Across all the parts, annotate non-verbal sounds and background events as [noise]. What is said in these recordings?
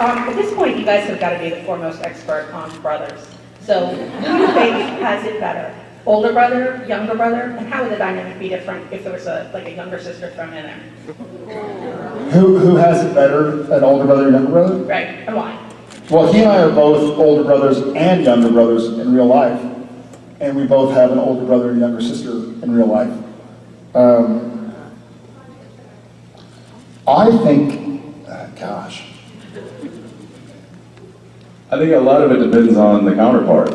Um, at this point, you guys have got to be the foremost expert on brothers. So who do you think has it better? Older brother, younger brother, and how would the dynamic be different if there was a, like a younger sister thrown in there? Who, who has it better, an older brother younger brother? Right, and why? Well, he and I are both older brothers and younger brothers in real life. And we both have an older brother and younger sister in real life. Um, I think, uh, gosh, I think a lot of it depends on the counterpart.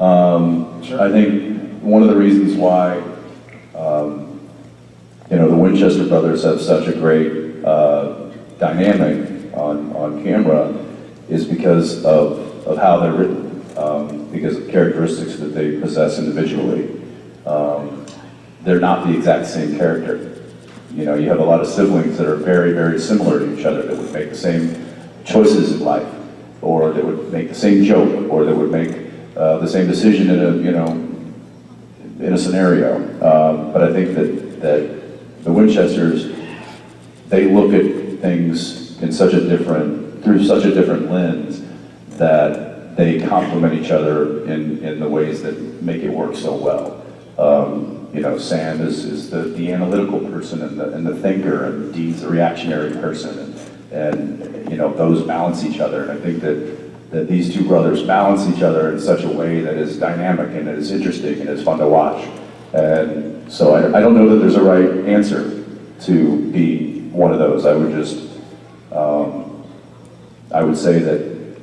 Um, Sure. I think one of the reasons why, um, you know, the Winchester brothers have such a great uh, dynamic on, on camera is because of, of how they're written, um, because of characteristics that they possess individually. Um, they're not the exact same character. You know, you have a lot of siblings that are very, very similar to each other that would make the same choices in life, or that would make the same joke, or that would make uh, the same decision in a, you know, in a scenario. Um, but I think that, that the Winchesters, they look at things in such a different, through such a different lens that they complement each other in, in the ways that make it work so well. Um, you know, Sam is, is the, the analytical person and the, and the thinker, and Dean's the reactionary person, and, and, you know, those balance each other. And I think that, that these two brothers balance each other in such a way that is dynamic and is interesting and is fun to watch. And so I, I don't know that there's a right answer to be one of those. I would just, um, I would say that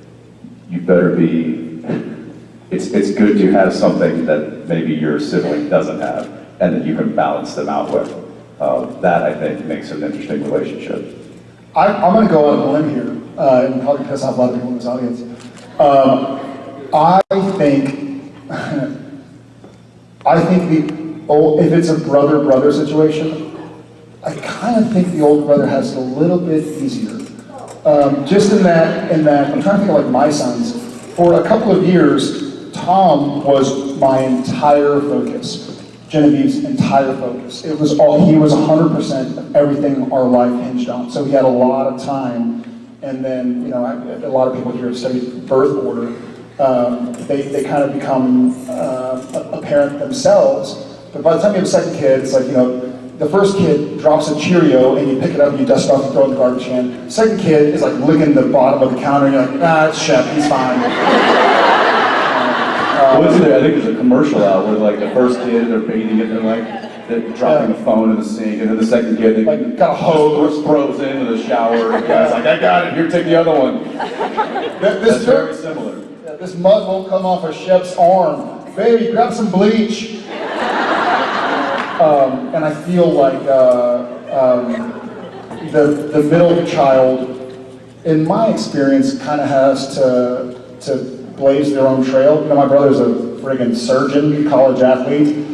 you better be, [laughs] it's, it's good to have something that maybe your sibling doesn't have and that you can balance them out with. Uh, that, I think, makes an interesting relationship. I, I'm going to go on a limb here uh, and probably piss off a lot of people in this audience. Um, I think, [laughs] I think the old, if it's a brother-brother situation, I kind of think the older brother has it a little bit easier. Um, just in that, in that, I'm trying to think of like my sons. For a couple of years, Tom was my entire focus. Genevieve's entire focus. It was all, he was 100% of everything our life hinged on. So he had a lot of time. And then, you know, I, a lot of people here have studied birth order. Um, they, they kind of become uh, a, parent themselves. But by the time you have a second kid, it's like, you know, the first kid drops a Cheerio and you pick it up and you dust it off and throw it in the garbage can. Second kid is like licking the bottom of the counter and you're like, ah, it's Shep, he's fine. [laughs] Isn't there, I think there's a commercial out where like the first kid, they're bathing it, they're like, they're dropping the phone in the sink, and then the second kid, they Like, got a hose. throws it into the shower, and the guy's like, I got it, here, take the other one. Th- That's This, very similar. this mud won't come off of Shep's arm. Baby, grab some bleach. Um, and I feel like uh, um, the, the middle child, in my experience, kind of has to, to blaze their own trail. You know, my brother's a friggin' surgeon, college athlete.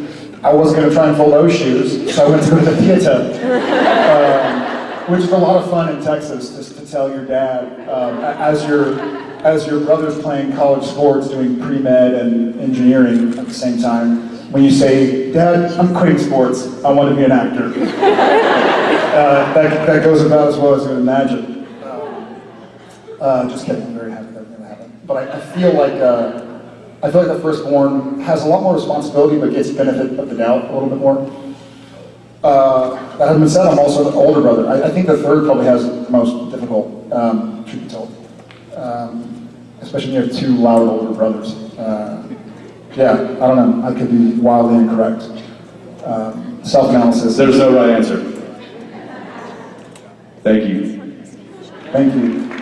I wasn't going to try and fill those shoes, so I went to the theater. Um, which is a lot of fun in Texas, just to tell your dad, um, as your as your brother's playing college sports, doing pre-med and engineering at the same time, when you say, Dad, I'm quitting sports, I want to be an actor. [laughs] uh, that, that goes about as well as you would imagine. Uh, just kidding, I'm very happy that. But I, I feel like uh, I feel like the firstborn has a lot more responsibility, but gets benefit of the doubt a little bit more. Uh, that having been said, I'm also the older brother. I, I think the third probably has the most difficult, um, truth be told. Um, especially when you have two loud older brothers. Uh, yeah, I don't know. I could be wildly incorrect. Um, self-analysis. There's no right answer. Thank you. Thank you.